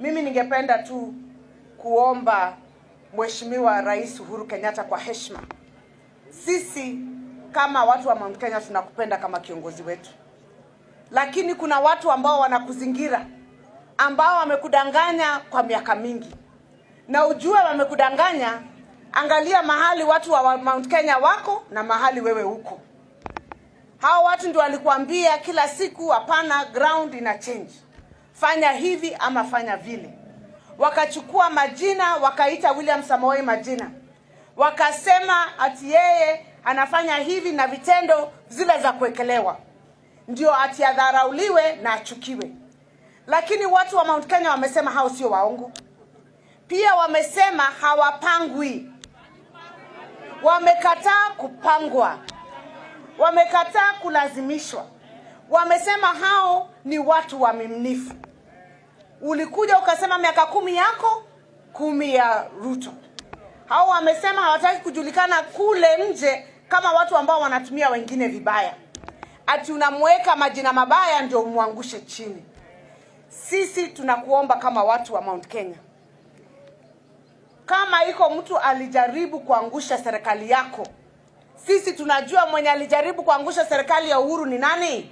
Mimi ningependa tu kuomba Mheshimiwa Rais Uhuru Kenyatta kwa heshima, sisi kama watu wa Mount Kenya tunakupenda kama kiongozi wetu, lakini kuna watu ambao wanakuzingira ambao wamekudanganya kwa miaka mingi, na ujue wamekudanganya. Angalia mahali watu wa Mount Kenya wako na mahali wewe uko. Hao watu ndio walikuambia kila siku, hapana, ground ina change, fanya hivi ama fanya vile. Wakachukua majina wakaita William Samoei majina, wakasema ati yeye anafanya hivi na vitendo zile za kuekelewa ndio ati adharauliwe na achukiwe. Lakini watu wa Mount Kenya wamesema hao sio waongo. Pia wamesema hawapangwi, wamekataa kupangwa, wamekataa kulazimishwa. Wamesema hao ni watu waaminifu. Ulikuja ukasema miaka kumi yako kumi ya Ruto. Hao wamesema hawataki kujulikana kule nje kama watu ambao wanatumia wengine vibaya, ati unamweka majina mabaya ndio umwangushe chini. Sisi tunakuomba kama watu wa Mount Kenya, kama iko mtu alijaribu kuangusha serikali yako, sisi tunajua mwenye alijaribu kuangusha serikali ya Uhuru ni nani?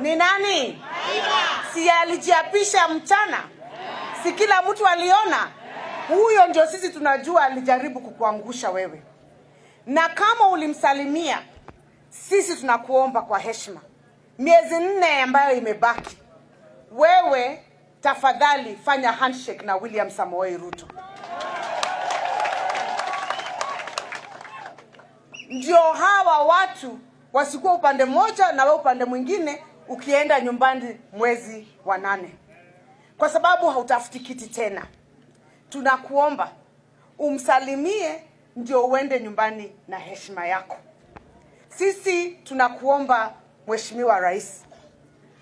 Ni nani? Si alijiapisha mchana? Si kila mtu aliona? Huyo ndio sisi tunajua alijaribu kukuangusha wewe, na kama ulimsalimia, sisi tunakuomba kwa heshima, miezi nne ambayo imebaki, wewe tafadhali fanya handshake na William Samoei Ruto, ndio hawa watu wasikuwa upande mmoja na wewe upande mwingine, ukienda nyumbani mwezi wa nane, kwa sababu hautafuti kiti tena. Tunakuomba umsalimie, ndio uende nyumbani na heshima yako. Sisi tunakuomba Mheshimiwa Rais,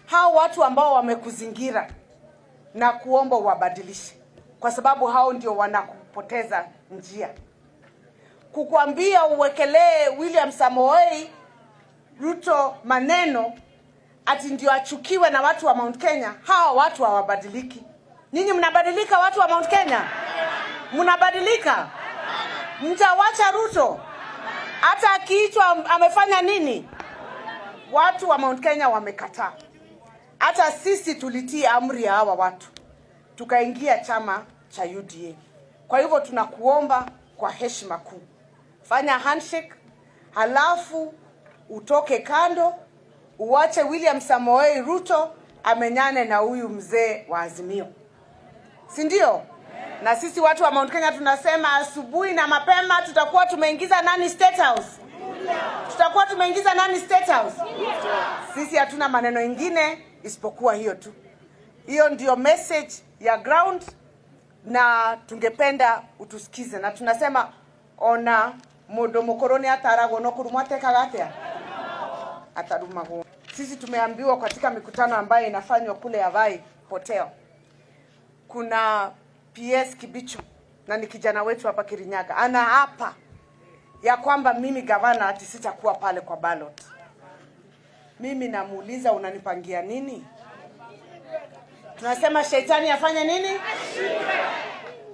hao watu ambao wamekuzingira na kuomba uwabadilishe, kwa sababu hao ndio wanakupoteza njia. Kukwambia uwekelee William Samoei Ruto maneno ati ndio achukiwe na watu wa Mount Kenya, hawa watu hawabadiliki. ninyi mnabadilika, watu wa Mount Kenya mnabadilika? Mtawacha Ruto hata akiitwa amefanya nini? Watu wa Mount Kenya wamekataa. Hata sisi tulitii amri ya hawa watu, tukaingia chama cha UDA. Kwa hivyo tunakuomba kwa heshima kuu, fanya handshake, halafu utoke kando, uwache William Samoei Ruto amenyane na huyu mzee wa Azimio, si ndio? Na sisi watu wa Mount Kenya tunasema asubuhi na mapema tutakuwa tumeingiza nani State House? Tutakuwa tumeingiza nani State House? Sisi hatuna maneno ingine isipokuwa hiyo tu. Hiyo ndio message ya ground, na tungependa utusikize, na tunasema ona mundu mukoroni ataragwo no kurumwa atia atarumagwo. Sisi tumeambiwa katika mikutano ambayo inafanywa kule Yavai Hotel, kuna PS Kibicho na ni kijana wetu hapa Kirinyaga, ana hapa ya kwamba mimi gavana ati sitakuwa pale kwa ballot. Mimi namuuliza unanipangia nini? Tunasema shetani afanye nini?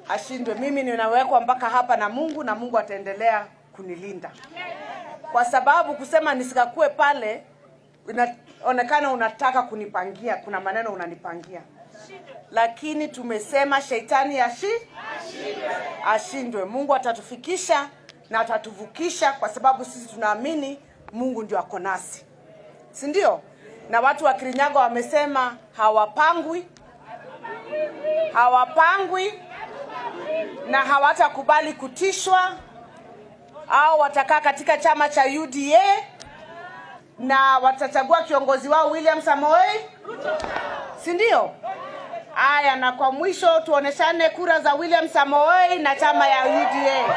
Ashindwe. Mimi ninawekwa mpaka hapa na Mungu na Mungu ataendelea kunilinda, kwa sababu kusema nisikakue pale inaonekana unataka kunipangia, kuna maneno unanipangia, lakini tumesema shetani ashi ashindwe. Mungu atatufikisha na atatuvukisha, kwa sababu sisi tunaamini Mungu ndio ako nasi, si ndio? Na watu wa Kirinyaga wamesema hawapangwi, hawapangwi na hawatakubali kutishwa, au watakaa katika chama cha UDA na watachagua kiongozi wao William Samoei, si ndio? Aya, na kwa mwisho tuoneshane kura za William Samoei na chama ya UDA.